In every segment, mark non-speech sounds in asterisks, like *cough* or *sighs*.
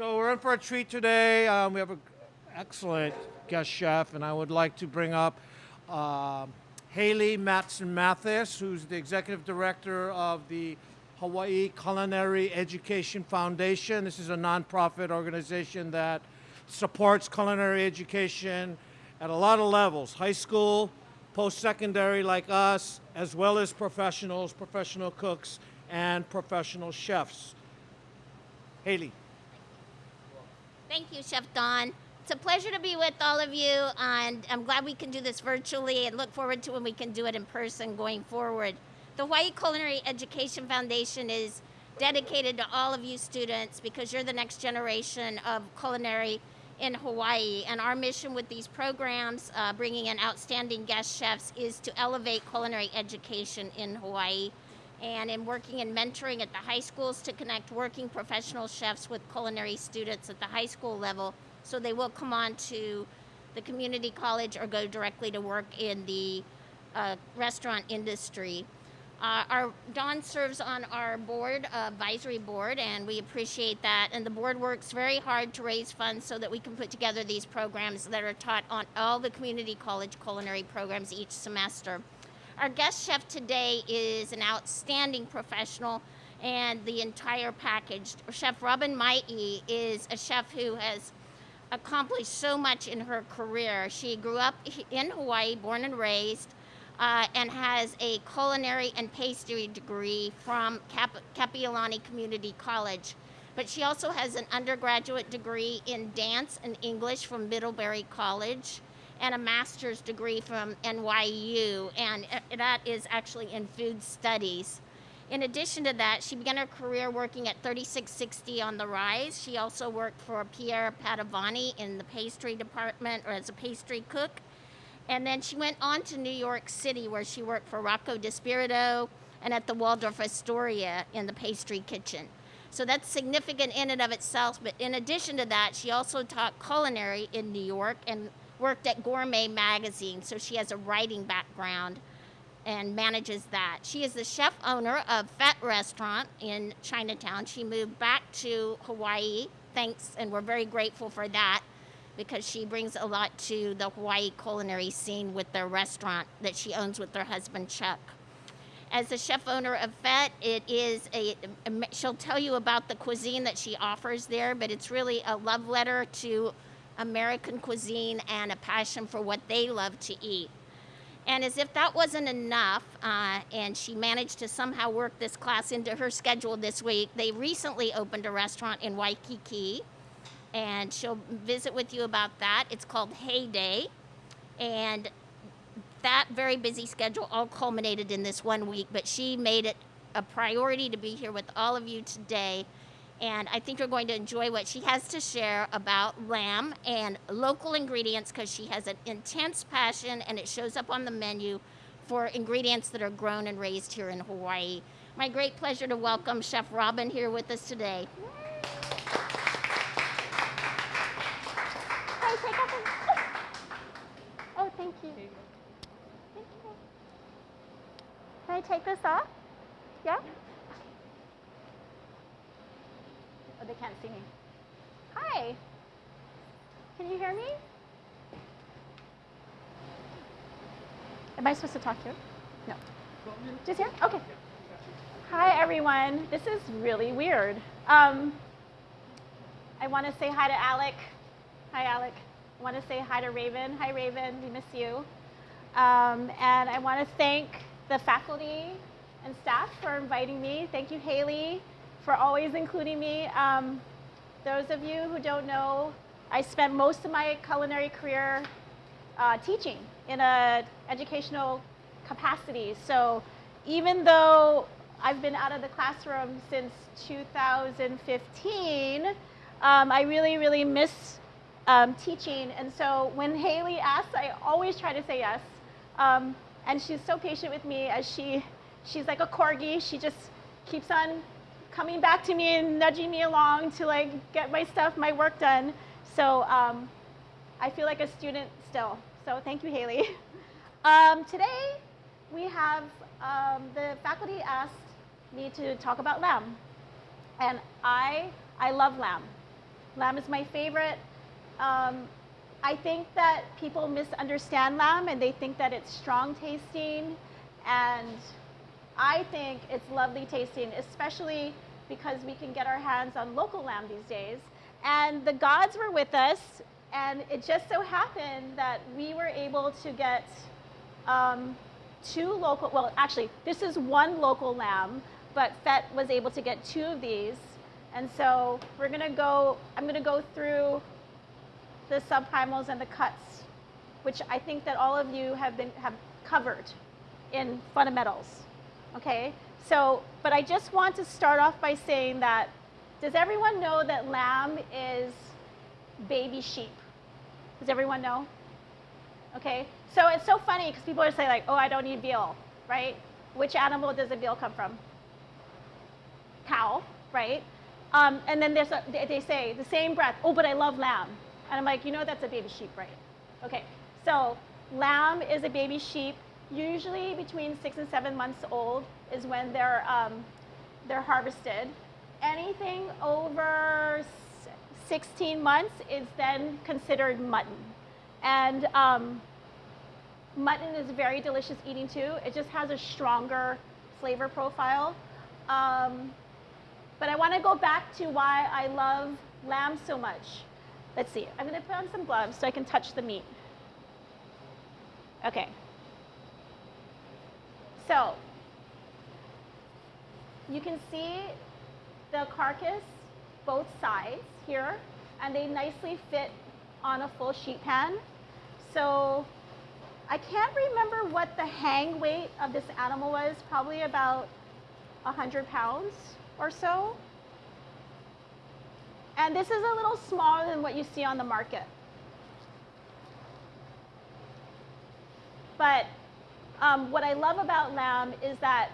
So we're in for a treat today. Um, we have an excellent guest chef, and I would like to bring up um Haley Matson Mathis, who's the executive director of the Hawaii Culinary Education Foundation. This is a nonprofit organization that supports culinary education at a lot of levels high school, post secondary, like us, as well as professionals, professional cooks, and professional chefs. Haley. Thank you, Chef Don. It's a pleasure to be with all of you, and I'm glad we can do this virtually and look forward to when we can do it in person going forward. The Hawaii Culinary Education Foundation is dedicated to all of you students because you're the next generation of culinary in Hawaii. And our mission with these programs, uh, bringing in outstanding guest chefs, is to elevate culinary education in Hawaii and in working and mentoring at the high schools to connect working professional chefs with culinary students at the high school level so they will come on to the community college or go directly to work in the uh, restaurant industry. Uh, our Don serves on our board, uh, advisory board, and we appreciate that. And the board works very hard to raise funds so that we can put together these programs that are taught on all the community college culinary programs each semester. Our guest chef today is an outstanding professional and the entire package. Chef Robynne Maii is a chef who has accomplished so much in her career. She grew up in Hawaii, born and raised uh, and has a culinary and pastry degree from Kapiolani Community College. But she also has an undergraduate degree in dance and English from Middlebury College and a master's degree from NYU, and that is actually in food studies. In addition to that, she began her career working at 3660 on the Rise. She also worked for Pierre Padovani in the pastry department or as a pastry cook and then she went on to New York City, where she worked for Rocco DiSpirito and at the Waldorf Astoria in the pastry kitchen. So that's significant in and of itself. But in addition to that, she also taught culinary in New York and worked at Gourmet Magazine. So she has a writing background and manages that. She is the chef owner of Fete Restaurant in Chinatown. She moved back to Hawaii, thanks, and we're very grateful for that because she brings a lot to the Hawaii culinary scene with their restaurant that she owns with her husband Chuck. As the chef owner of Fete, it is a, she'll tell you about the cuisine that she offers there, but it's really a love letter to American cuisine and a passion for what they love to eat. And as if that wasn't enough, uh, and she managed to somehow work this class into her schedule this week, they recently opened a restaurant in Waikiki and she'll visit with you about that. It's called Heyday, and that very busy schedule all culminated in this one week, but she made it a priority to be here with all of you today. And I think you're going to enjoy what she has to share about lamb and local ingredients because she has an intense passion and it shows up on the menu for ingredients that are grown and raised here in Hawaii. My great pleasure to welcome Chef Robynne here with us today. Oh, Thank you. Thank you. Can I take this off? Yeah? Oh, they can't see me. Hi. Can you hear me? Am I supposed to talk you? No. Just here? Okay. Hi, everyone. This is really weird. Um, I want to say hi to Alec. Hi, Alec. I want to say hi to Raven. Hi, Raven. We miss you. Um, and I want to thank the faculty and staff for inviting me. Thank you, Haley, for always including me. Um, those of you who don't know, I spent most of my culinary career uh, teaching in an educational capacity. So even though I've been out of the classroom since 2015, um, I really, really miss um, teaching. And so when Haley asks, I always try to say yes. Um, and she's so patient with me as she, she's like a corgi. She just keeps on coming back to me and nudging me along to like get my stuff, my work done. So um, I feel like a student still. So thank you, Haley. *laughs* Um, today we have um, the faculty asked me to talk about lamb. And I, I love lamb. Lamb is my favorite. Um, I think that people misunderstand lamb and they think that it's strong tasting. And I think it's lovely tasting, especially because we can get our hands on local lamb these days. And the gods were with us, and it just so happened that we were able to get um, two local, well, actually, this is one local lamb, but Fete was able to get two of these. And so we're gonna go, I'm gonna go through the subprimals and the cuts, which I think that all of you have been, have covered in fundamentals, okay? So, but I just want to start off by saying that, does everyone know that lamb is baby sheep? Does everyone know? Okay, so it's so funny because people are saying like, oh, I don't eat veal, right? Which animal does the veal come from? Cow, right? Um, and then there's a, they they say the same breath, oh, but I love lamb. And I'm like, you know that's a baby sheep, right? Okay, so lamb is a baby sheep, usually between six and seven months old is when they're, um, they're harvested. Anything over 16 months is then considered mutton. And um, mutton is very delicious eating too. It just has a stronger flavor profile. Um, but I want to go back to why I love lamb so much. Let's see. I'm going to put on some gloves so I can touch the meat. Okay. So, you can see the carcass, both sides here, and they nicely fit on a full sheet pan. So, I can't remember what the hang weight of this animal was, probably about 100 pounds or so. And this is a little smaller than what you see on the market. But um, what I love about lamb is that,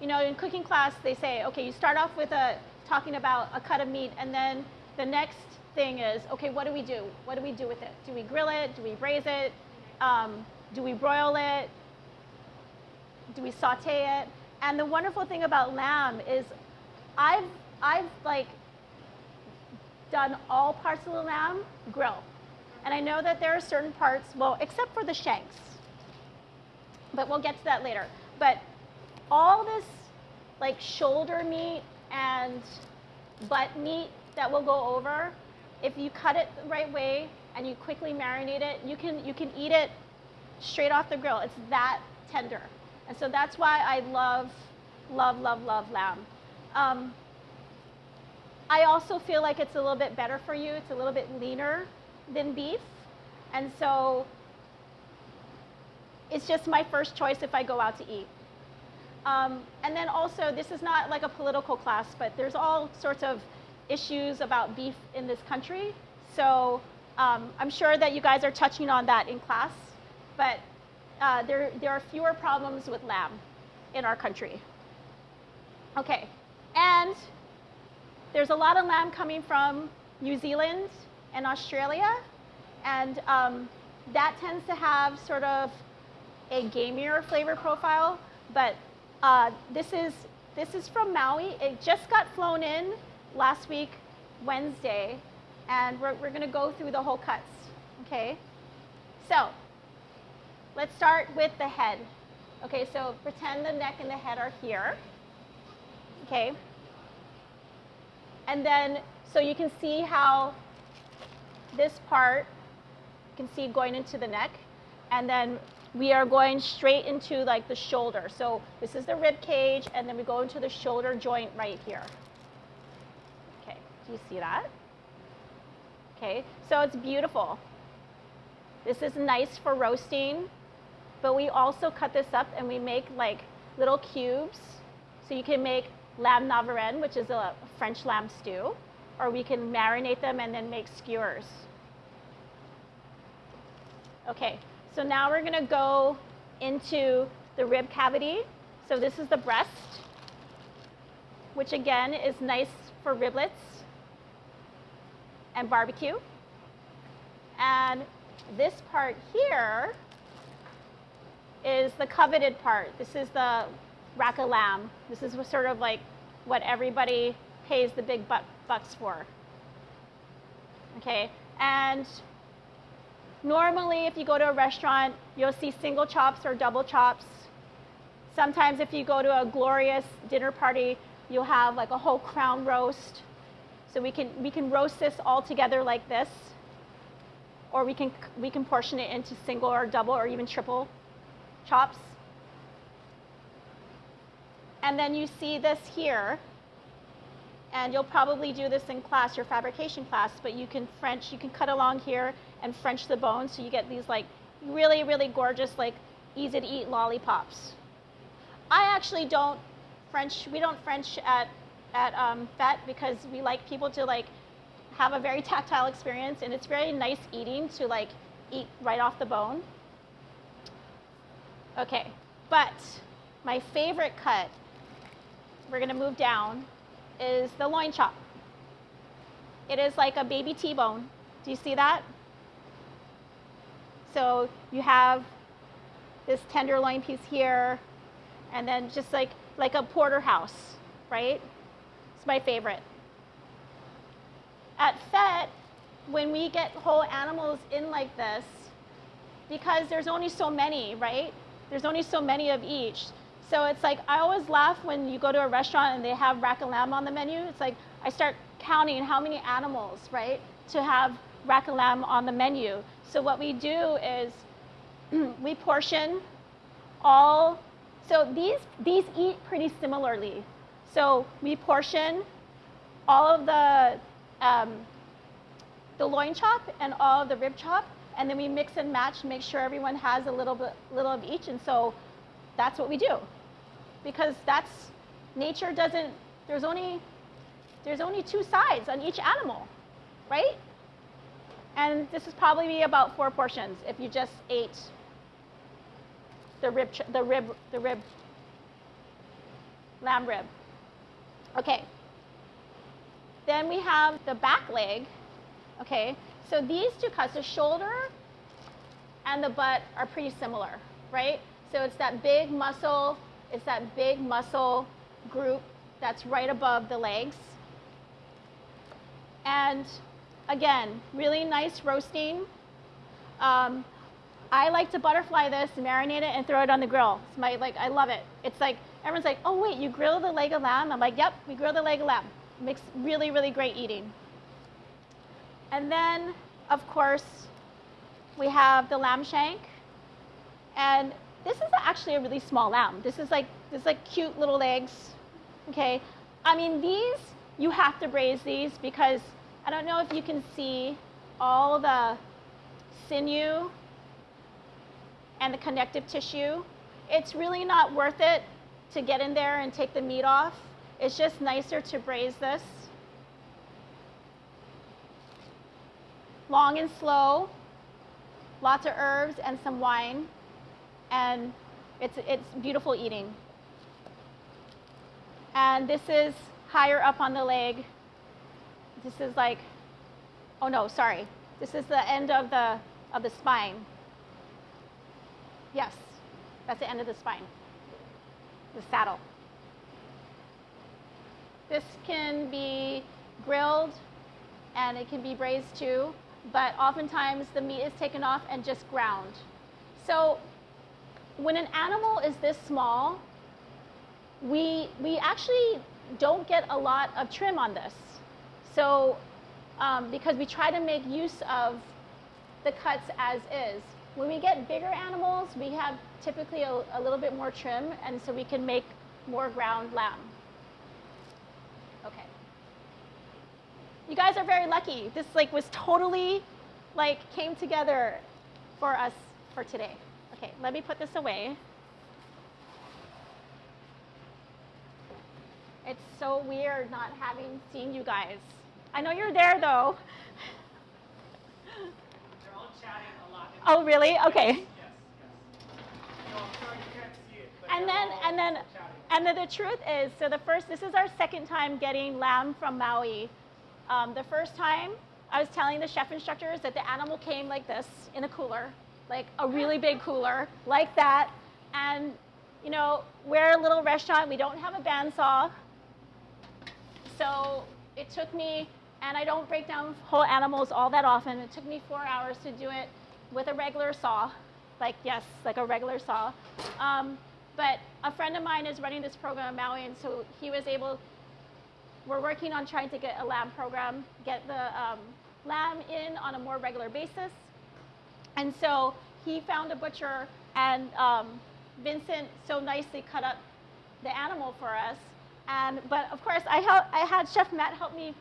you know, in cooking class, they say, okay, you start off with a, talking about a cut of meat, and then the next thing is, okay, what do we do? What do we do with it? Do we grill it? Do we braise it? Um, do we broil it? Do we saute it? And the wonderful thing about lamb is I've, I've like done all parts of the lamb grill. And I know that there are certain parts, well, except for the shanks, but we'll get to that later. But all this like shoulder meat and butt meat that we'll go over, if you cut it the right way and you quickly marinate it, you can, you can eat it straight off the grill. It's that tender. And so that's why I love, love, love, love lamb. Um, I also feel like it's a little bit better for you. It's a little bit leaner than beef. And so it's just my first choice if I go out to eat. Um, and then also, this is not like a political class, but there's all sorts of issues about beef in this country. So um, I'm sure that you guys are touching on that in class. But uh, there, there are fewer problems with lamb in our country. Okay, and there's a lot of lamb coming from New Zealand and Australia, and um, that tends to have sort of a gamier flavor profile. But uh, this is this is from Maui. It just got flown in last week, Wednesday, and we're, we're going to go through the whole cuts. Okay, so let's start with the head. Okay, so pretend the neck and the head are here. Okay. And then, so you can see how this part, you can see going into the neck. And then we are going straight into like the shoulder. So this is the rib cage, and then we go into the shoulder joint right here. Okay, do you see that? Okay, so it's beautiful. This is nice for roasting, but we also cut this up and we make like little cubes. So you can make lamb navarin, which is a French lamb stew, or we can marinate them and then make skewers. Okay, so now we're gonna go into the rib cavity. So this is the breast, which again is nice for riblets and barbecue. And this part here is the coveted part. This is the rack of lamb. This is sort of like what everybody pays the big bucks for. Okay, and normally if you go to a restaurant, you'll see single chops or double chops. Sometimes if you go to a glorious dinner party, you'll have like a whole crown roast. So we can, we can roast this all together like this. Or we can, we can portion it into single or double or even triple chops. And then you see this here. And you'll probably do this in class, your fabrication class, but you can French, you can cut along here and French the bone so you get these like really, really gorgeous, like easy to eat lollipops. I actually don't French, we don't French at, at um, Fete because we like people to like have a very *laughs* tactile experience and it's very nice eating to like eat right off the bone. Okay, but my favorite cut, we're gonna move down, is the loin chop. It is like a baby T-bone. Do you see that? So you have this tenderloin piece here, and then just like, like a porterhouse, right? It's my favorite. At Fete, when we get whole animals in like this, because there's only so many, right? There's only so many of each. So it's like, I always laugh when you go to a restaurant and they have rack and lamb on the menu. It's like, I start counting how many animals, right, to have rack on the menu. So what we do is *clears throat* we portion all, so these, these eat pretty similarly. So we portion all of the, um, the loin chop and all of the rib chop, and then we mix and match, make sure everyone has a little bit, little of each, and so that's what we do because that's nature doesn't there's only there's only two sides on each animal right and this is probably be about four portions. If you just ate the rib the rib the rib lamb rib. Okay. Then we have the back leg. Okay. So these two cuts the shoulder and the butt are pretty similar right? So it's that big muscle it's that big muscle group that's right above the legs. And again, really nice roasting. Um, I like to butterfly this, marinate it, and throw it on the grill. It's my like, I love it. It's like everyone's like, oh wait, you grill the leg of lamb? I'm like, yep, we grill the leg of lamb. Makes really, really great eating. And then, of course, we have the lamb shank. And this is actually a really small lamb. This is like, this is like cute little legs, okay? I mean, these, you have to braise these because I don't know if you can see all the sinew and the connective tissue. It's really not worth it to get in there and take the meat off. It's just nicer to braise this. Long and slow, lots of herbs and some wine, and it's, it's beautiful eating. And this is higher up on the leg. This is like, oh no, sorry. This is the end of the, of the spine. Yes, that's the end of the spine, the saddle. This can be grilled and it can be braised too, but oftentimes the meat is taken off and just ground. So when an animal is this small, we, we actually don't get a lot of trim on this. So, um, because we try to make use of the cuts as is. When we get bigger animals, we have typically a, a little bit more trim, and so we can make more ground lamb. Okay. You guys are very lucky. This like was totally like came together for us for today. Okay, let me put this away. It's so weird not having seen you guys. I know you're there though. They're all chatting a lot. Oh, really? Okay. Yes, yes. No, sorry you can't see it. And then, and then, chatting. and then the truth is, so the first, this is our second time getting lamb from Maui. Um, the first time, I was telling the chef instructors that the animal came like this in a cooler, like a really big cooler, like that. And, you know, we're a little restaurant, we don't have a bandsaw. So it took me And I don't break down whole animals all that often. It took me four hours to do it with a regular saw. Like, yes, like a regular saw. Um, but a friend of mine is running this program in Maui, and so he was able, we're working on trying to get a lamb program, get the um, lamb in on a more regular basis. And so he found a butcher, and um, Vincent so nicely cut up the animal for us. And, but of course, I, I had Chef Matt help me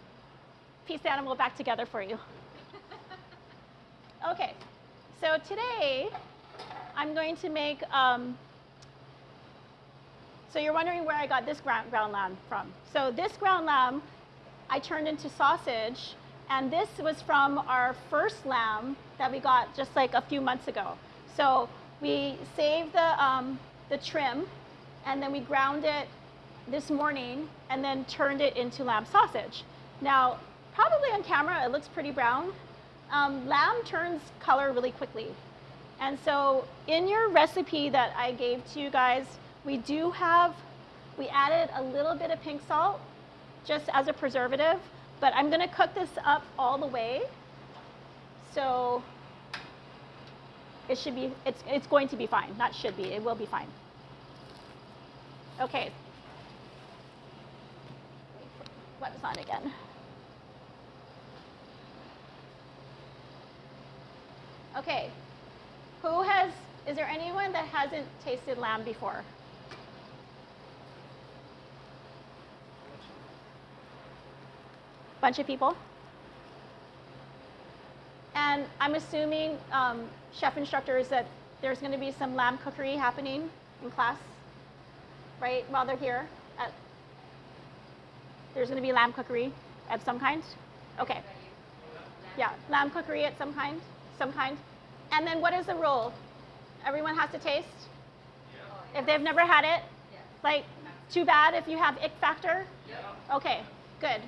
piece the animal back together for you. okay, so today I'm going to make, um, so you're wondering where I got this ground, ground lamb from. So this ground lamb I turned into sausage, and this was from our first lamb that we got just like a few months ago. So we saved the, um, the trim, and then we ground it this morning, and then turned it into lamb sausage. Now, probably on camera, it looks pretty brown. Um, lamb turns color really quickly. And so in your recipe that I gave to you guys, we do have, we added a little bit of pink salt just as a preservative, but I'm gonna cook this up all the way. So it should be, it's, it's going to be fine, not should be, it will be fine. Okay. What is on again? Okay, who has, is there anyone that hasn't tasted lamb before? Bunch of people? And I'm assuming, um, chef instructors, that there's going to be some lamb cookery happening in class, right, while they're here? At, there's going to be lamb cookery of some kind? Okay. Yeah, lamb cookery at some kind, some kind. And then what is the rule? Everyone has to taste? If they've never had it? Like, too bad if you have ick factor? Okay, good.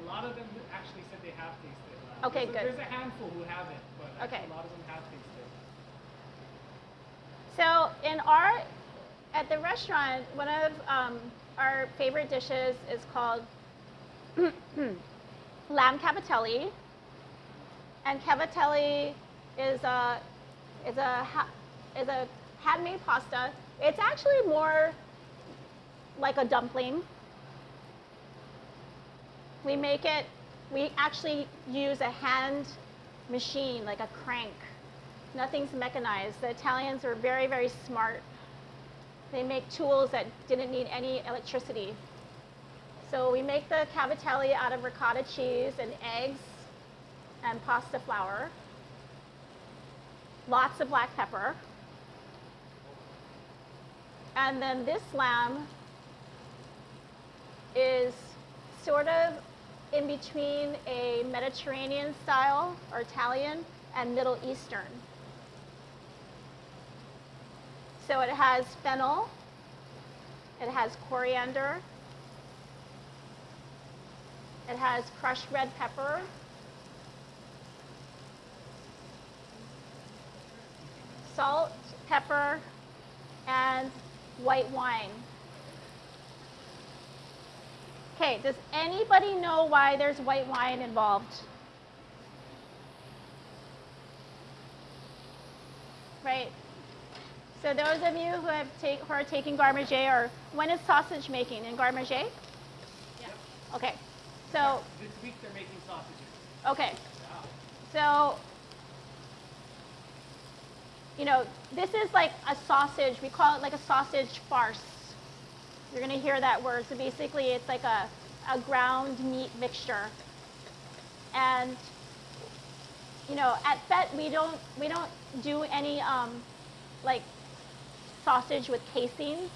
A lot of them actually said they have tasted lamb. Okay, there's a, good. There's a handful who haven't, but Okay. a lot of them have tasted. So in our, at the restaurant, one of um, our favorite dishes is called *clears throat* lamb cavatelli. And cavatelli is a, is a, is a handmade pasta. It's actually more like a dumpling. We make it, we actually use a hand machine, like a crank. Nothing's mechanized. The Italians are very, very smart. They make tools that didn't need any electricity. So we make the cavatelli out of ricotta cheese and eggs and pasta flour. Lots of black pepper. And then this lamb is sort of in between a Mediterranean style or Italian and Middle Eastern. So it has fennel, it has coriander, it has crushed red pepper, salt, pepper, and white wine. Okay, does anybody know why there's white wine involved? Right. So those of you who have take, who are taking garde manger, or when is sausage making in garde manger? Yeah. Okay. So This week they're making sausages. okay. Wow. So you know, this is like a sausage. We call it like a sausage farce. You're gonna hear that word. So basically, it's like a, a ground meat mixture. And you know, at Fete we don't we don't do any um, like sausage with casings.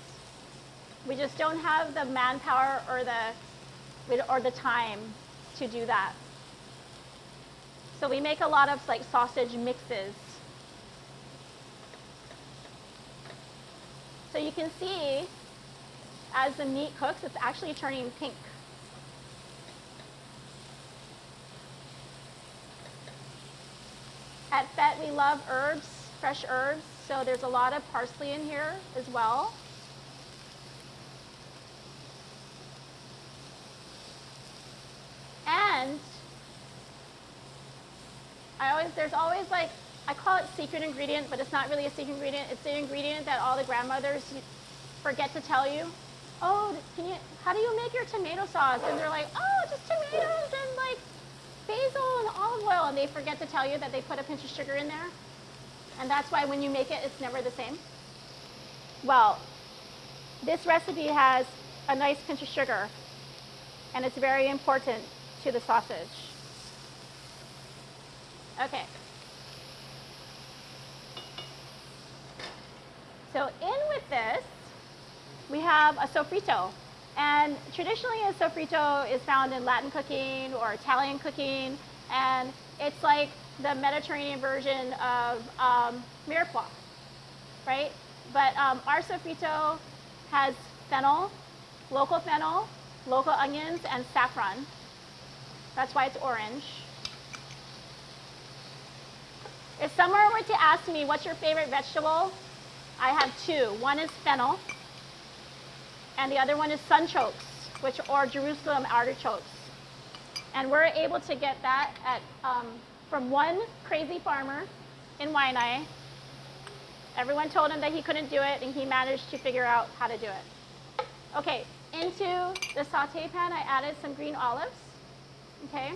We just don't have the manpower or the or the time to do that. So we make a lot of like sausage mixes. So you can see as the meat cooks, it's actually turning pink. At Fete, we love herbs, fresh herbs. So there's a lot of parsley in here as well. And I always, there's always like I call it secret ingredient, but it's not really a secret ingredient. It's the ingredient that all the grandmothers forget to tell you. Oh, can you, how do you make your tomato sauce? And they're like, oh, just tomatoes and like basil and olive oil. And they forget to tell you that they put a pinch of sugar in there. And that's why when you make it, it's never the same. Well, this recipe has a nice pinch of sugar, and it's very important to the sausage. Okay. So in with this, we have a sofrito. And traditionally a sofrito is found in Latin cooking or Italian cooking, and it's like the Mediterranean version of um, mirepoix, right? But um, our sofrito has fennel, local fennel, local onions, and saffron. That's why it's orange. If someone were to ask me, what's your favorite vegetable? I have two. One is fennel, and the other one is sunchokes, which are Jerusalem artichokes. And we're able to get that at, um, from one crazy farmer in Waianae. Everyone told him that he couldn't do it, and he managed to figure out how to do it. Okay, into the saute pan, I added some green olives. Okay.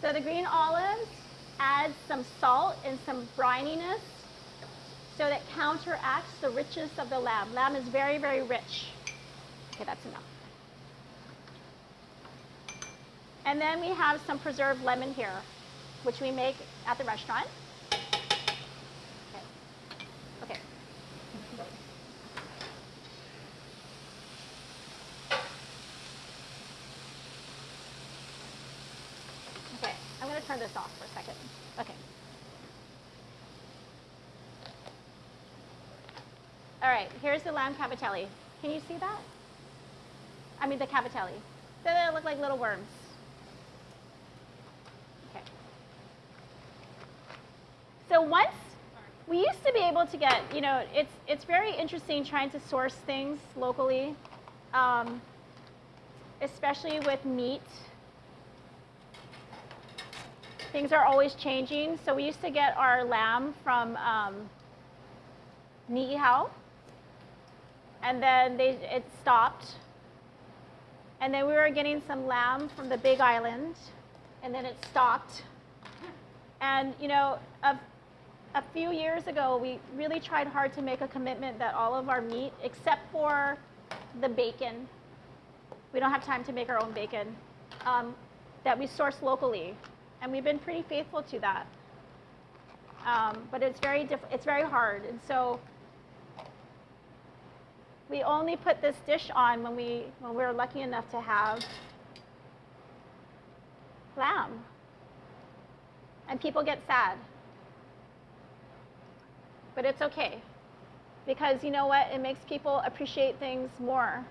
So the green olives add some salt and some brininess so that counteracts the richness of the lamb. Lamb is very, very rich. Okay, that's enough. And then we have some preserved lemon here, which we make at the restaurant. Okay. Okay. Okay, I'm going to turn this off for a second. Okay. All right, here's the lamb cavatelli. Can you see that? I mean the cavatelli. They look like little worms. Okay. So once we used to be able to get, you know, it's it's very interesting trying to source things locally, um, especially with meat. Things are always changing. So we used to get our lamb from um, Niihau, and then they, it stopped. And then we were getting some lamb from the Big Island, and then it stopped. And you know, a, a few years ago, we really tried hard to make a commitment that all of our meat, except for the bacon, we don't have time to make our own bacon, um, that we source locally. And we've been pretty faithful to that. Um, but it's very, diff- it's very hard. And so we only put this dish on when we when we're lucky enough to have lamb. And people get sad. But it's okay. Because you know what? It makes people appreciate things more.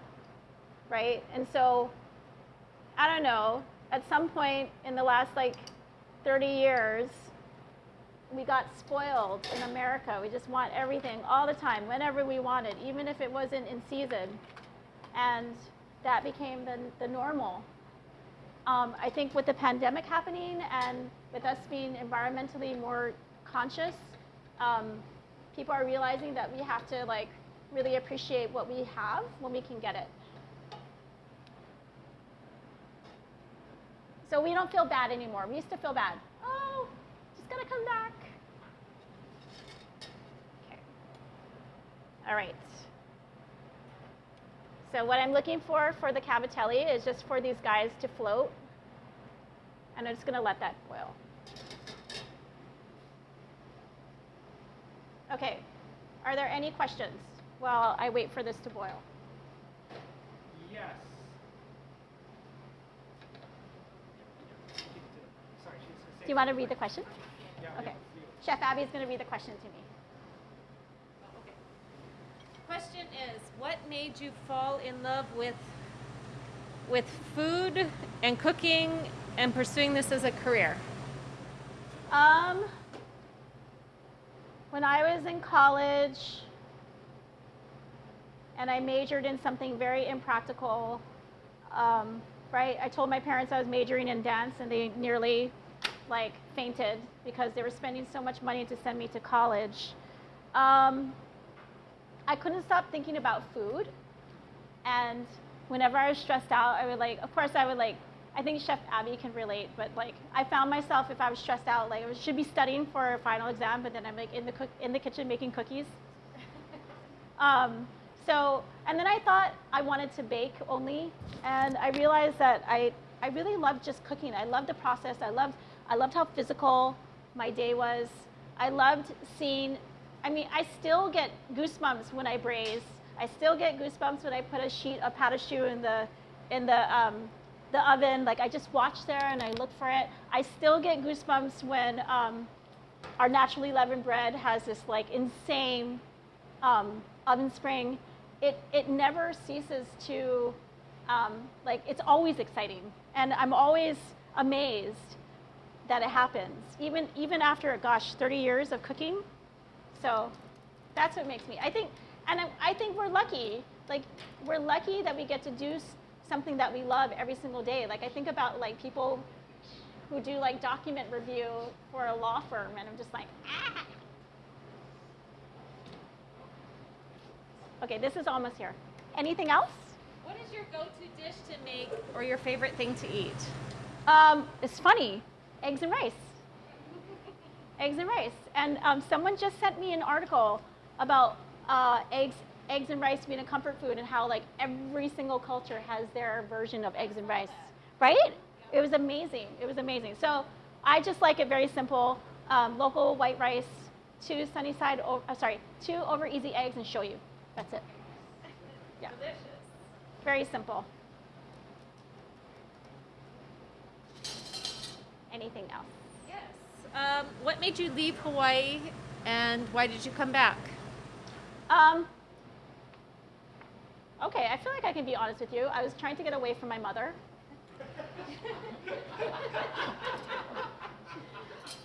Right? And so I don't know, at some point in the last like 30 years, we got spoiled in America. We just want everything all the time, whenever we wanted, even if it wasn't in season. And that became the, the normal. Um, I think with the pandemic happening and with us being environmentally more conscious, um, people are realizing that we have to like really appreciate what we have when we can get it. So we don't feel bad anymore. We used to feel bad. Gotta come back. Okay. All right. So what I'm looking for for the cavatelli is just for these guys to float. And I'm just gonna let that boil. Okay. Are there any questions while I wait for this to boil? Yes. Sorry, she's gonna say. Do you want to read the question? Okay. Chef Abby is going to read the question to me. Okay. Question is, what made you fall in love with with food and cooking and pursuing this as a career? Um, when I was in college and I majored in something very impractical, um, right? I told my parents I was majoring in dance, and they nearly like fainted because they were spending so much money to send me to college. Um, I couldn't stop thinking about food, and whenever I was stressed out, I would like, of course, I would like. I think Chef Abby can relate, but like I found myself if I was stressed out, like I should be studying for a final exam, but then I'm like in the cook in the kitchen making cookies. *laughs* Um, so, and then I thought I wanted to bake only, and I realized that I, I really loved just cooking. I loved the process. I loved, I loved how physical my day was. I loved seeing, I mean, I still get goosebumps when I braise. I still get goosebumps when I put a sheet of pata in the, in the, um, the oven. Like I just watch there and I look for it. I still get goosebumps when um, our naturally leavened bread has this like insane um, oven spring, it, it never ceases to, um, like, it's always exciting. And I'm always amazed that it happens, even, even after, gosh, 30 years of cooking. So that's what makes me, I think, and I, I think we're lucky. Like, we're lucky that we get to do something that we love every single day. Like, I think about, like, people who do, like, document review for a law firm, and I'm just like, ah, Okay, this is almost here. Anything else? What is your go-to dish to make or your favorite thing to eat? Um, it's funny, eggs and rice. *laughs* eggs and rice. And um, someone just sent me an article about uh, eggs, eggs and rice being a comfort food and how like every single culture has their version of eggs and rice, right? It was amazing. It was amazing. So I just like it very simple. Um, local white rice, two sunny side, o- uh, sorry, two over easy eggs and shoyu. That's it. Yeah. Delicious. Very simple. Anything else? Yes. Um, what made you leave Hawaii and why did you come back? Um, okay, I feel like I can be honest with you. I was trying to get away from my mother. *laughs*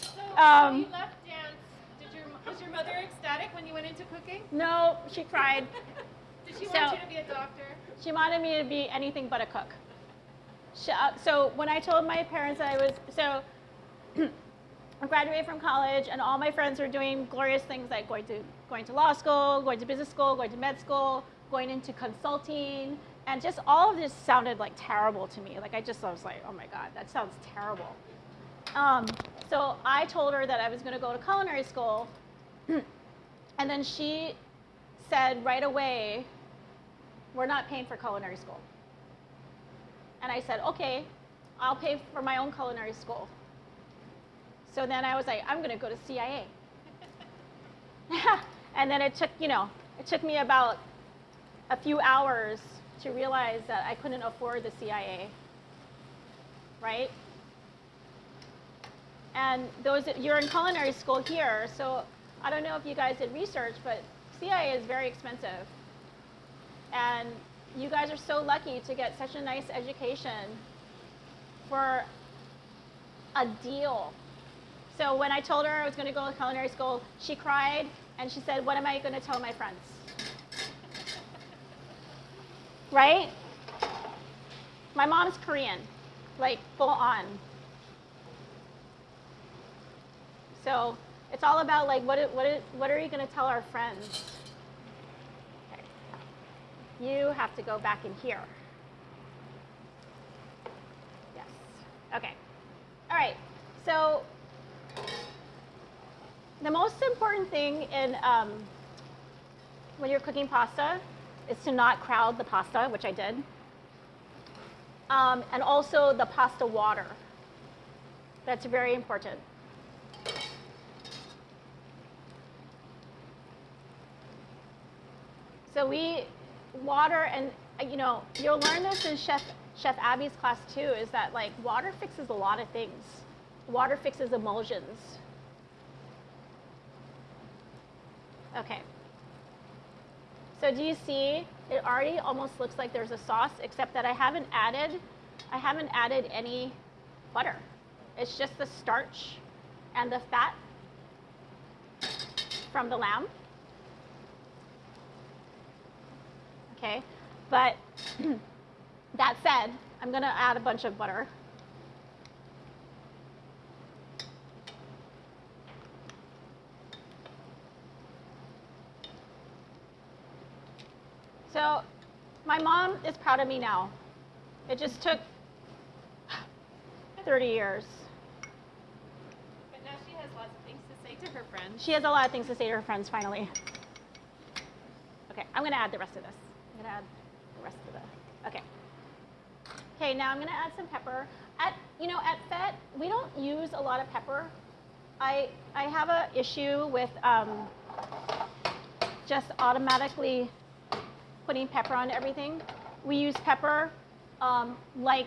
So Um, you left dance. Did your was your mother ecstatic when you went into cooking? No, she cried. *laughs* Did she So- want you to be a doctor? She wanted me to be anything but a cook. Uh, so when I told my parents that I was, so *clears throat* I graduated from college and all my friends were doing glorious things like going to, going to law school, going to business school, going to med school, going into consulting, and just all of this sounded like terrible to me. Like I just was like, oh my God, that sounds terrible. Um, so I told her that I was going to go to culinary school, *clears throat* and then she said right away, we're not paying for culinary school. And I said, okay, I'll pay for my own culinary school. So then I was like, I'm going to go to CIA. *laughs* and then it took, you know, it took me about a few hours to realize that I couldn't afford the CIA. Right? And those you're in culinary school here, so I don't know if you guys did research, but CIA is very expensive. And you guys are so lucky to get such a nice education for a deal. So when I told her I was going to go to culinary school, she cried and she said, "What am I going to tell my friends?" *laughs* right? My mom's Korean, like full on. So it's all about like what what what are you going to tell our friends? You have to go back in here. Yes. Okay. All right. So the most important thing in um, when you're cooking pasta is to not crowd the pasta, which I did, um, and also the pasta water. That's very important. So we water and uh, you know you'll learn this in Chef Chef Abby's class too. Is that like water fixes a lot of things. Water fixes emulsions. Okay. So do you see? It already almost looks like there's a sauce, except that I haven't added, I haven't added any butter. It's just the starch and the fat from the lamb. Okay, but *clears throat* that said, I'm going to add a bunch of butter. So my mom is proud of me now. It just took *sighs* 30 years. But now she has lots of things to say to her friends. She has a lot of things to say to her friends finally. Okay, I'm gonna add the rest of this. I'm gonna add the rest of the, okay. Okay, now I'm gonna add some pepper. At, you know, at Fete, we don't use a lot of pepper. I, I have a issue with um, just automatically putting pepper on everything. We use pepper um, like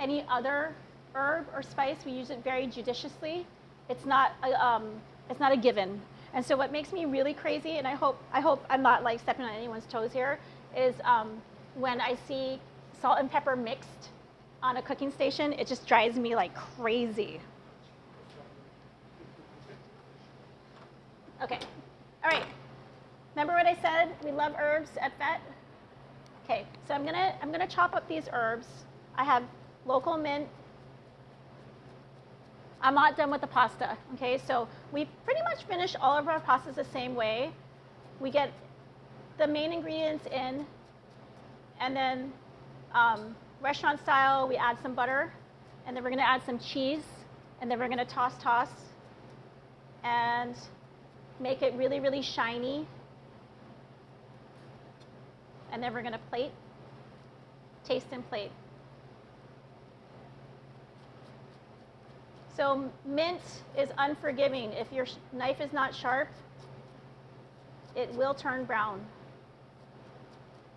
any other herb or spice. We use it very judiciously. It's not a, um, it's not a given. And so what makes me really crazy, and I hope I hope I'm not like stepping on anyone's toes here, is um, when I see salt and pepper mixed on a cooking station. It just drives me like crazy. Okay. All right. Remember what I said? We love herbs at Fete. Okay, so I'm gonna I'm gonna chop up these herbs. I have local mint. I'm not done with the pasta. Okay, so we pretty much finish all of our pastas the same way. We get the main ingredients in, and then um, restaurant style, we add some butter, and then we're gonna add some cheese, and then we're gonna toss toss, and make it really really shiny and then we're going to plate, taste and plate. So mint is unforgiving. If your knife is not sharp, it will turn brown.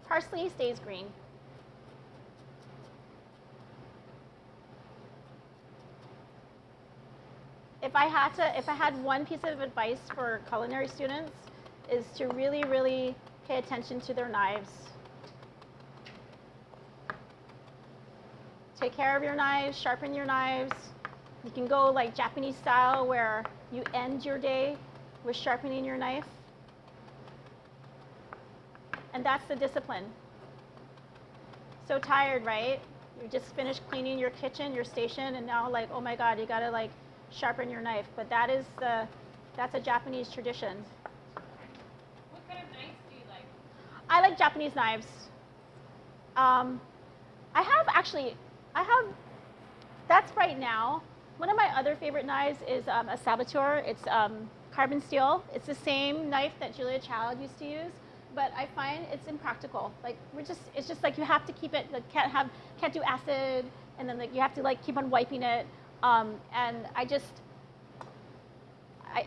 Parsley stays green. If I had to, if I had one piece of advice for culinary students, is to really, really pay attention to their knives. Take care of your knives, sharpen your knives. You can go like Japanese style where you end your day with sharpening your knife. And that's the discipline. So tired, right? You just finished cleaning your kitchen, your station, and now like, oh my God, you gotta like sharpen your knife. But that is the, that's a Japanese tradition. What kind of knives do you like? I like Japanese knives. Um, I have actually, I have, that's right now. One of my other favorite knives is um, a Sabatier. It's um, carbon steel. It's the same knife that Julia Child used to use, but I find it's impractical. Like we're just, it's just like you have to keep it. Like can't have, can't do acid, and then like you have to like keep on wiping it. Um, and I just, I,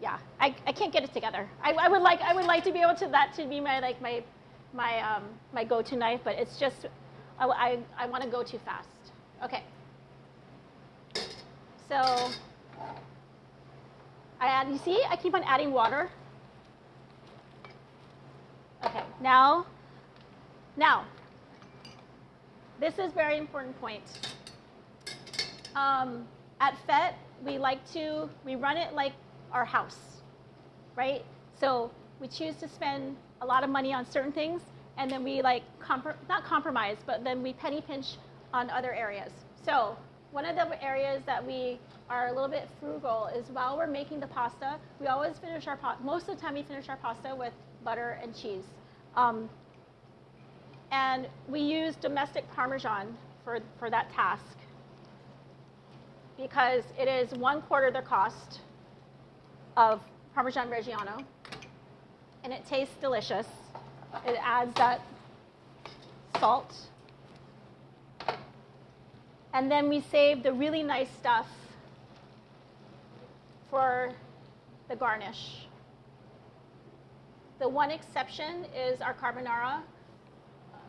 yeah, I, I can't get it together. I, I would like I would like to be able to that to be my like my my um, my go-to knife, but it's just I, I, I want to go too fast. Okay. So I add. You see, I keep on adding water. Okay. Now, now, this is very important point. Um, at Fete, we like to we run it like our house, right? So we choose to spend a lot of money on certain things, and then we like not compromise, but then we penny pinch on other areas. So one of the areas that we are a little bit frugal is while we're making the pasta, we always finish our pot. Most of the time, we finish our pasta with butter and cheese. Um, and we use domestic Parmesan for, for that task because it is one quarter the cost of Parmesan Reggiano, and it tastes delicious. It adds that salt. And then we save the really nice stuff for the garnish. The one exception is our carbonara.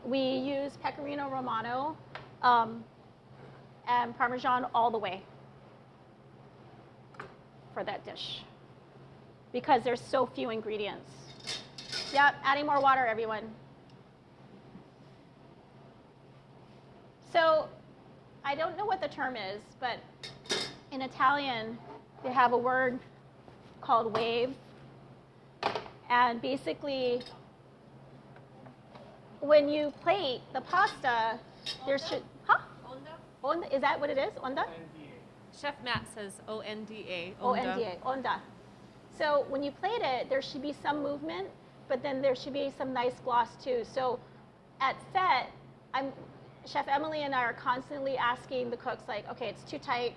We use pecorino romano um, and Parmesan all the way for that dish because there's so few ingredients. Yep, adding more water, everyone. So I don't know what the term is, but in Italian, they have a word called wave. And basically, when you plate the pasta, there should, huh? Onda, is that what it is? Onda? Chef Matt says O N D A. O-N-D-A, onda. So when you plate it, there should be some movement, but then there should be some nice gloss too. So at Fete, I'm, Chef Emily and I are constantly asking the cooks like, okay, it's too tight,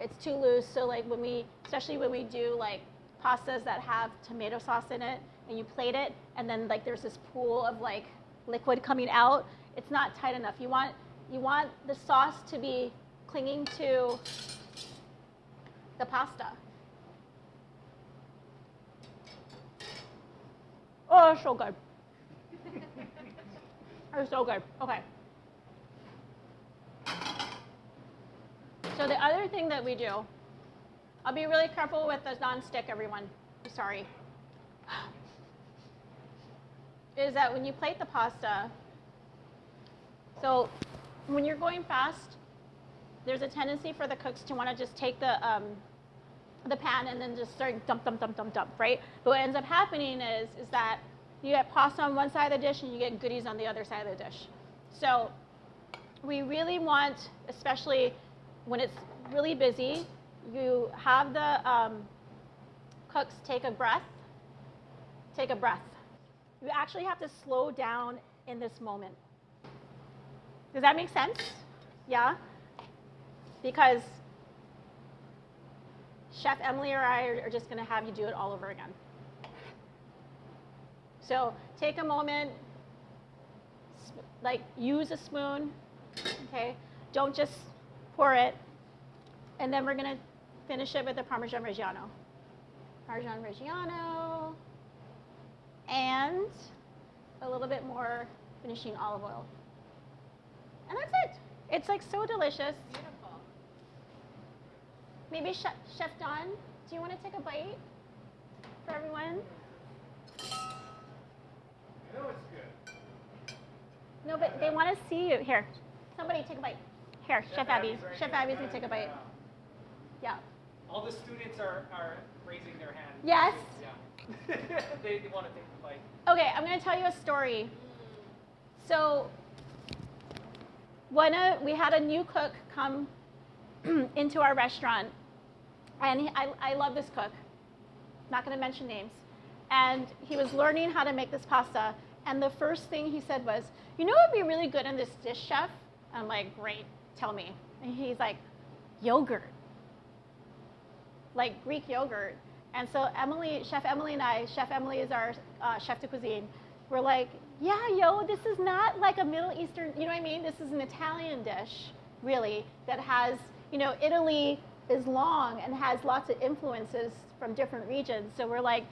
it's too loose. So like when we, especially when we do like pastas that have tomato sauce in it, and you plate it, and then like there's this pool of like liquid coming out, it's not tight enough. You want, you want the sauce to be clinging to the pasta. Oh, so good. *laughs* it's so good. Okay. So the other thing that we do, I'll be really careful with the non-stick, everyone. Sorry. Is that when you plate the pasta, so when you're going fast, there's a tendency for the cooks to want to just take the um, the pan and then just start dump, dump, dump, dump, dump, right? But what ends up happening is is that you get pasta on one side of the dish and you get goodies on the other side of the dish. So we really want, especially when it's really busy, you have the um, cooks take a breath, take a breath. You actually have to slow down in this moment. Does that make sense? Yeah? Because Chef Emily or I are, just going to have you do it all over again. So take a moment, like use a spoon, okay? Don't just pour it. And then we're going to finish it with the Parmesan Reggiano. Parmesan Reggiano and a little bit more finishing olive oil. And that's it. It's like so delicious. Beautiful. Maybe Chef, Chef Don, do you want to take a bite for everyone? I know it's good. No, but they want to see you. Here, somebody take a bite. Here, Chef, Abby. Abby's right Chef there. Abby's gonna take a bite. Yeah. All the students are, are raising their hand. Yes. Yeah. *laughs* they, they want to take the bite. Okay, I'm gonna tell you a story. So, when a, we had a new cook come *clears throat* into our restaurant, and he, I, I love this cook. Not gonna mention names. And he was learning how to make this pasta. And the first thing he said was, "You know what would be really good in this dish, chef?" I'm like, "Great, tell me." And he's like, "Yogurt." Like Greek yogurt. And so Emily, Chef Emily and I, Chef Emily is our uh, chef de cuisine. We're like, yeah, yo, this is not like a Middle Eastern, you know what I mean? This is an Italian dish, really, that has, you know, Italy is long and has lots of influences from different regions. So we're like,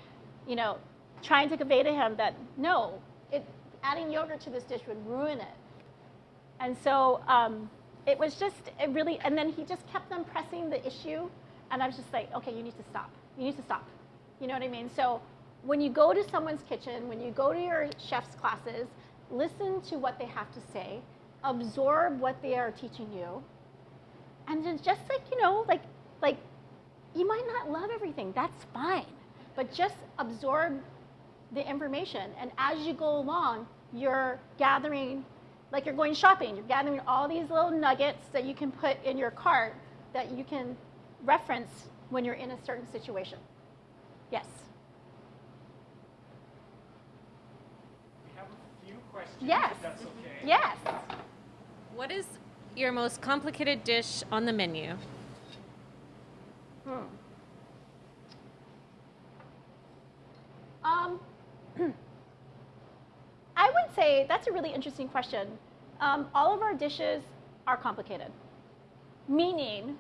you know, trying to convey to him that no, it, adding yogurt to this dish would ruin it. And so um, it was just it really, and then he just kept on pressing the issue. And I was just like, okay, you need to stop. You need to stop. You know what I mean? So when you go to someone's kitchen, when you go to your chef's classes, listen to what they have to say, absorb what they are teaching you, and then just like, you know, like, like you might not love everything. That's fine. But just absorb the information. And as you go along, you're gathering, like you're going shopping, you're gathering all these little nuggets that you can put in your cart that you can reference when you're in a certain situation. Yes. We have a few questions. Yes. If that's okay. Yes. What is your most complicated dish on the menu? Hmm. Um, *clears throat* I would say that's a really interesting question. Um, all of our dishes are complicated, meaning,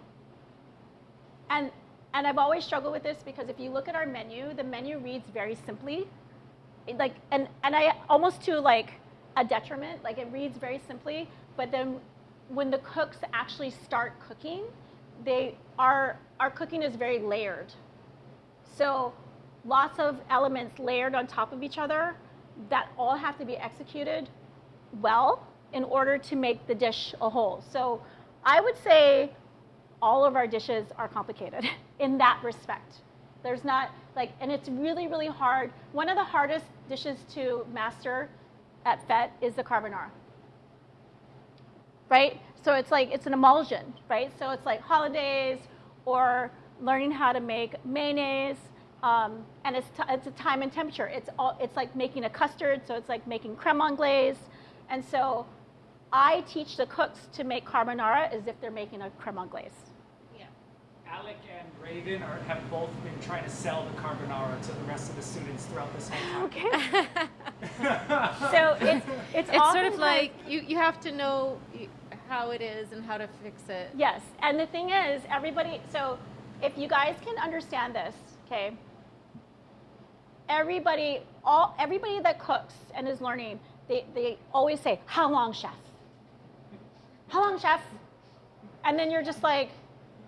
and and I've always struggled with this because if you look at our menu, the menu reads very simply, It, like and and I almost to like a detriment, like it reads very simply, but then when the cooks actually start cooking, they are our cooking is very layered. So lots of elements layered on top of each other that all have to be executed well in order to make the dish a whole. So I would say all of our dishes are complicated *laughs* in that respect. There's not like, and it's really, really hard. One of the hardest dishes to master at Fete is the carbonara. Right? So it's like it's an emulsion, right? So it's like hollandaise or learning how to make mayonnaise. Um, and it's, it's a time and temperature. It's, all, it's like making a custard, so it's like making creme anglaise. And so I teach the cooks to make carbonara as if they're making a creme anglaise. Alec and Raven are, have both been trying to sell the carbonara to the rest of the students throughout this whole time. Okay. *laughs* so it's, it's, It's sort of like you, you have to know how it is and how to fix it. Yes, and the thing is, everybody, so if you guys can understand this, okay, everybody, all, everybody that cooks and is learning, they, they always say, how long, chef? How long, chef? And then you're just like,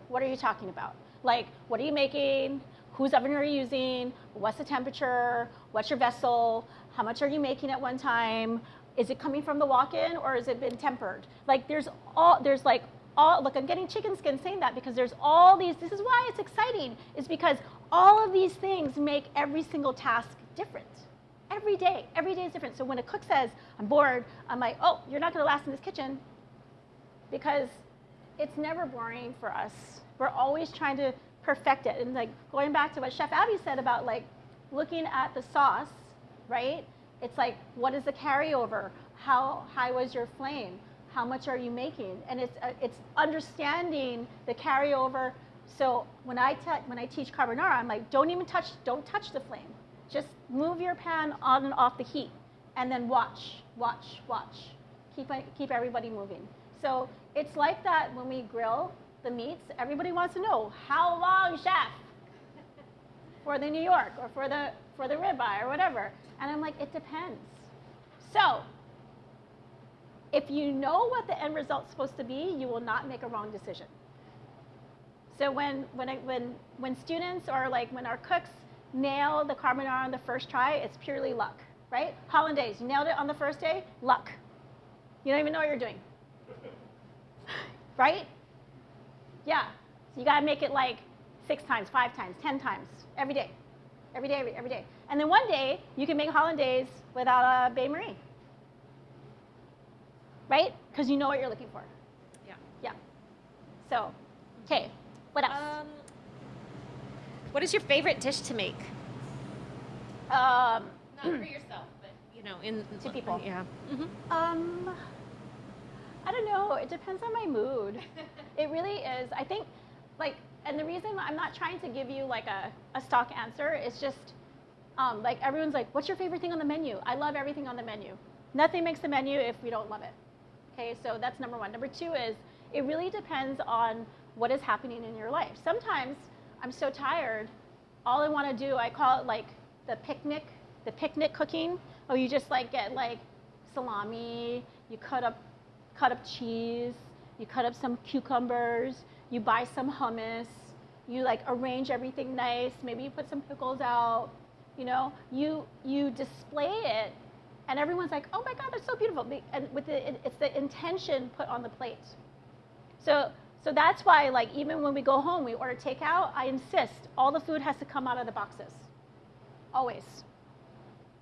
what are you talking about? Like, what are you making? Whose oven are you using? What's the temperature? What's your vessel? How much are you making at one time? Is it coming from the walk-in or has it been tempered? Like, there's all there's like all look. I'm getting chicken skin saying that because there's all these. This is why it's exciting. Is because all of these things make every single task different. Every day, every day is different. So when a cook says, "I'm bored," I'm like, "Oh, you're not going to last in this kitchen," because it's never boring for us. We're always trying to perfect it. And like going back to what Chef Abby said about like looking at the sauce, right? It's like, what is the carryover? How high was your flame? How much are you making? And it's uh, it's understanding the carryover. So when I when I teach carbonara, I'm like, don't even touch, don't touch the flame. Just move your pan on and off the heat, and then watch, watch, watch. Keep keep everybody moving. So it's like that when we grill the meats. Everybody wants to know how long, chef, for the New York or for the for the ribeye or whatever. And I'm like, it depends. So if you know what the end result's supposed to be, you will not make a wrong decision. So when when I, when when students or like when our cooks nail the carbonara on the first try, it's purely luck, right? Hollandaise, you nailed it on the first day, luck. You don't even know what you're doing right? Yeah. So you got to make it like six times, five times, ten times every day, every day, every, every day. And then one day you can make hollandaise without a bain marie, right? Because you know what you're looking for. Yeah. Yeah. So, okay. What else? Um, what is your favorite dish to make? Um, Not for yourself, but you know, in To people. Yeah. hmm Um, I don't know. It depends on my mood. *laughs* it really is. I think, like, and the reason I'm not trying to give you like a, a stock answer is just, um, like, everyone's like, what's your favorite thing on the menu? I love everything on the menu. Nothing makes the menu if we don't love it. Okay, so that's number one. Number two is it really depends on what is happening in your life. Sometimes I'm so tired, all I want to do, I call it like the picnic, the picnic cooking. Oh, you just like get like salami, you cut up cut up cheese, you cut up some cucumbers, you buy some hummus, you like arrange everything nice, maybe you put some pickles out, you know, you you display it and everyone's like, "Oh my god, that's so beautiful." And with the it- it's the intention put on the plate. So so that's why like even when we go home, we order takeout, I insist all the food has to come out of the boxes. Always.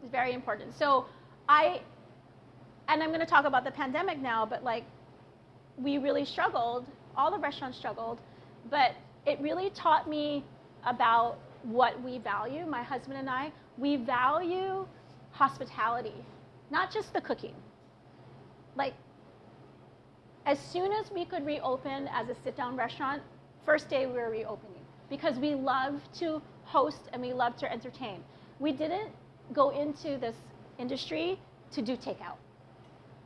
It's very important. So I and I'm going to talk about the pandemic now, but like we really struggled, all the restaurants struggled, but it really taught me about what we value, my husband and I. We value hospitality, not just the cooking. Like as soon as we could reopen as a sit-down restaurant, first day we were reopening because we love to host and we love to entertain. We didn't go into this industry to do takeout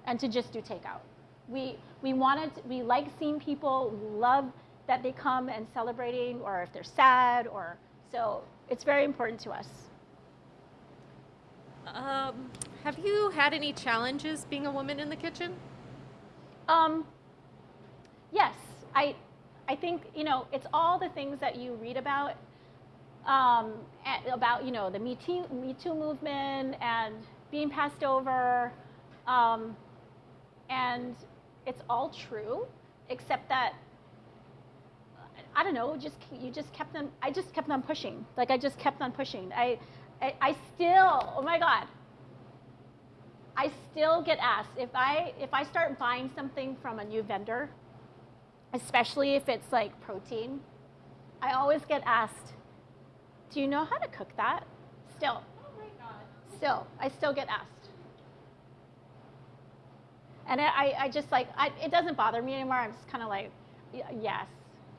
and to just do takeout. We, we wanted, we like seeing people, we love that they come and celebrating or if they're sad or, so it's very important to us. Um, have you had any challenges being a woman in the kitchen? Um, yes, I, I think you know it's all the things that you read about, um, a- about you know the Me Too, Me Too movement and being passed over, um, and it's all true, except that I don't know, just you just kept them. I just kept on pushing. Like I just kept on pushing. I, I, I still. Oh my God. I still get asked if I if I start buying something from a new vendor especially if it's like protein, I always get asked, "Do you know how to cook that?" Still. Oh my God. Still, I still get asked. And I, I just like, I, it doesn't bother me anymore. I'm just kind of like, yes,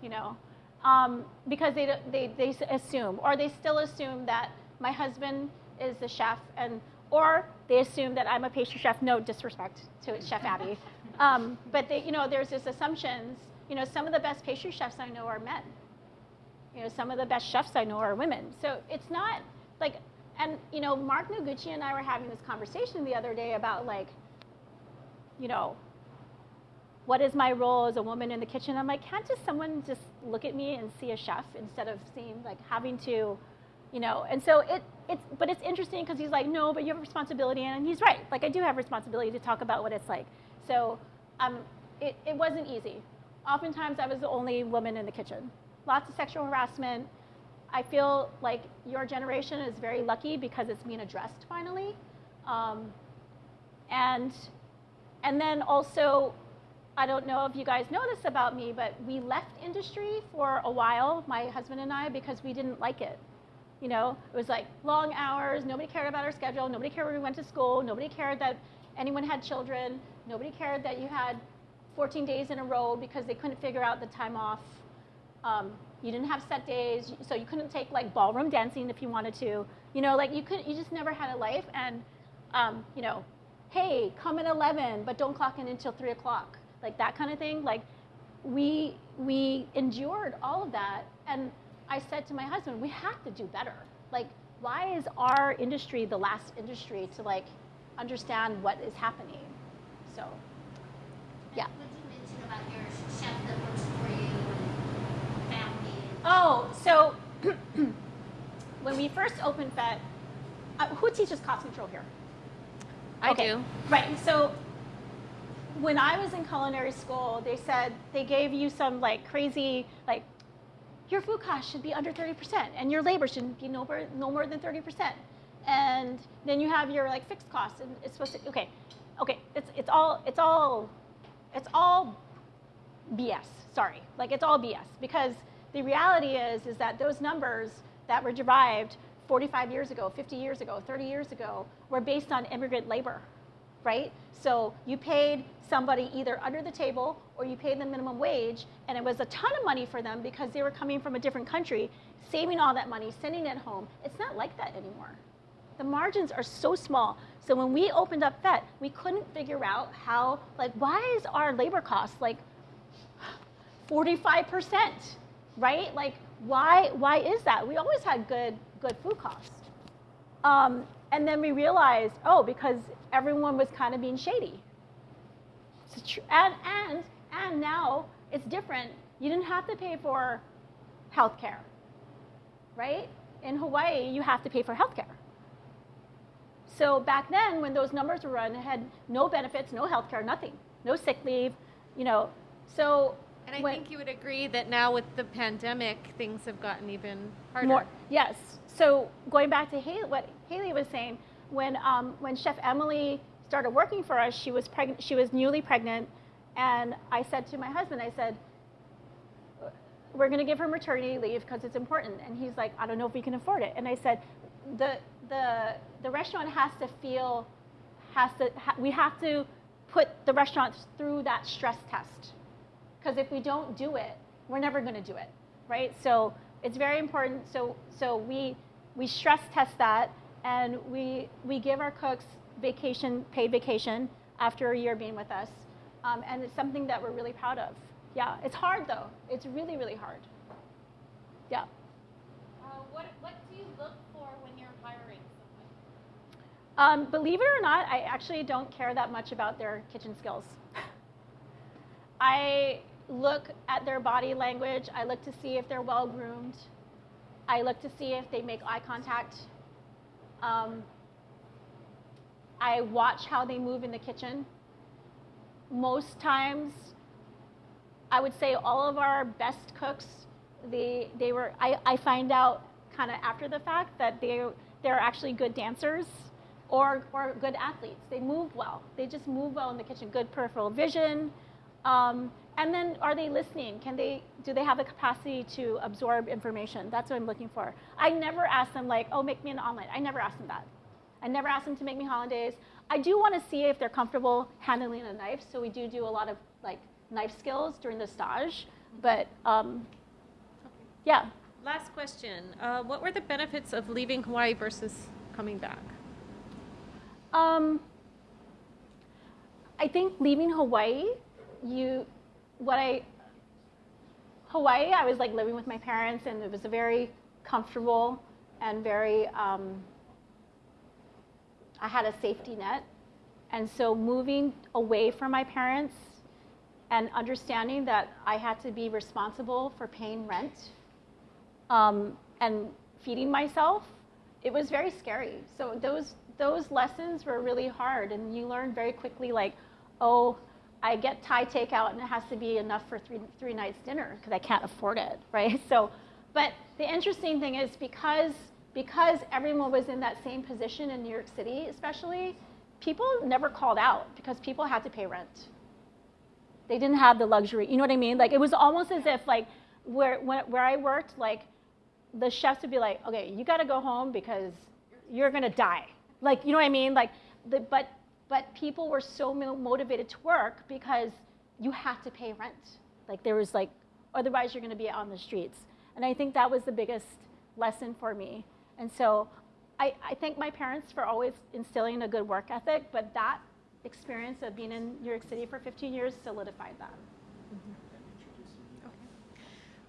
you know, um, because they, they, they assume, or they still assume that my husband is the chef, and or they assume that I'm a pastry chef. No disrespect to Chef Abby, *laughs* um, but they, you know, there's this assumptions. You know, some of the best pastry chefs I know are men. You know, some of the best chefs I know are women. So it's not like, and you know, Mark Noguchi and I were having this conversation the other day about like, you know, what is my role as a woman in the kitchen? I'm like, can't just someone just look at me and see a chef instead of seeing like having to, you know? And so it, it's, but it's interesting because he's like, no, but you have a responsibility, and he's right. Like I do have responsibility to talk about what it's like. So, um, it, it wasn't easy. Oftentimes, I was the only woman in the kitchen. Lots of sexual harassment. I feel like your generation is very lucky because it's being addressed finally. Um, and and then also, I don't know if you guys know this about me, but we left industry for a while, my husband and I, because we didn't like it. You know, it was like long hours, nobody cared about our schedule, nobody cared where we went to school, nobody cared that anyone had children, nobody cared that you had 14 days in a row because they couldn't figure out the time off. Um, you didn't have set days, so you couldn't take like ballroom dancing if you wanted to. You know, like you could, you just never had a life. And um, you know, hey, come at 11, but don't clock in until three o'clock, like that kind of thing. Like we we endured all of that, and I said to my husband, we have to do better. Like, why is our industry the last industry to like understand what is happening? So, yeah. What you mentioned about your chef that works for you and family. Oh, so *clears throat* when we first opened Fete, uh, who teaches cost control here? I Okay. do. Right. So when I was in culinary school, they said they gave you some like crazy like your food cost should be under 30% and your labor shouldn't be no more, no more than 30%. And then you have your like fixed costs and it's supposed to okay. Okay, it's it's all it's all it's all BS. Sorry. Like it's all BS because the reality is is that those numbers that were derived 45 years ago, 50 years ago, 30 years ago were based on immigrant labor, right? So you paid somebody either under the table or you paid them minimum wage and it was a ton of money for them because they were coming from a different country, saving all that money, sending it home. It's not like that anymore. The margins are so small. So when we opened up Fete, we couldn't figure out how, like, why is our labor cost like 45%, right? Like, why, why is that? We always had good, good food costs. Um, and then we realized, oh, because everyone was kind of being shady. And, and, and now it's different. You didn't have to pay for health care, right? In Hawaii, you have to pay for health care. So back then, when those numbers were run, it had no benefits, no health care, nothing, no sick leave, you know. So And I when- think you would agree that now with the pandemic, things have gotten even harder. More, yes. So going back to Haley, what Haley was saying, when um, when Chef Emily started working for us, she was pregnant. She was newly pregnant, and I said to my husband, I said, "We're going to give her maternity leave because it's important." And he's like, "I don't know if we can afford it." And I said, "the the the restaurant has to feel, has to ha- we have to put the restaurant through that stress test." because if we don't do it, we're never going to do it, right? So it's very important. So so we we stress test that, and we we give our cooks vacation, paid vacation after a year being with us, um, and it's something that we're really proud of. Yeah, it's hard though. It's really really hard. Yeah. Uh, what, what do you look for when you're hiring someone? Um, believe it or not, I actually don't care that much about their kitchen skills. *laughs* I look at their body language. I look to see if they're well groomed. I look to see if they make eye contact. Um, I watch how they move in the kitchen. Most times, I would say all of our best cooks, they, they were, I, I find out kind of after the fact that they, they're actually good dancers or, or good athletes. They move well. They just move well in the kitchen. Good peripheral vision. Um, and then are they listening? Can they, do they have the capacity to absorb information? That's what I'm looking for. I never ask them like, oh, make me an omelet. I never ask them that. I never ask them to make me hollandaise. I do want to see if they're comfortable handling a knife. So we do do a lot of like knife skills during the stage. But um, yeah, Last question. Uh, what were the benefits of leaving Hawaii versus coming back? Um, I think leaving Hawaii, you, what I, Hawaii, I was like living with my parents, and it was a very comfortable and very, um, I had a safety net. And so moving away from my parents and understanding that I had to be responsible for paying rent um, and feeding myself, it was very scary. So those those lessons were really hard, and you learn very quickly, like, oh, I get Thai takeout, and it has to be enough for three three nights dinner because I can't afford it, *laughs* right? So, but the interesting thing is because because everyone was in that same position in New York City, especially, people never called out because people had to pay rent. They didn't have the luxury. You know what I mean? Like it was almost as if like where when, where I worked, like the chefs would be like, okay, you got to go home because you're gonna die. Like, you know what I mean? Like, the, but but people were so motivated to work because you had to pay rent. Like there was like, otherwise you're gonna be on the streets. And I think that was the biggest lesson for me. And so, I, I thank my parents for always instilling a good work ethic. But that experience of being in New York City for 15 years solidified that. Mm-hmm.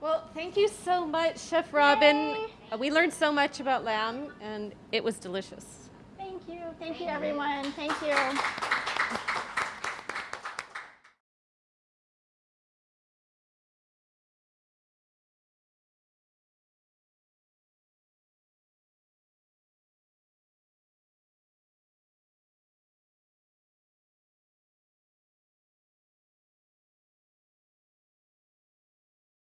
Well, thank you so much, Chef Robynne. Yay. We learned so much about lamb, and it was delicious. Thank you. Thank you, everyone. Thank you.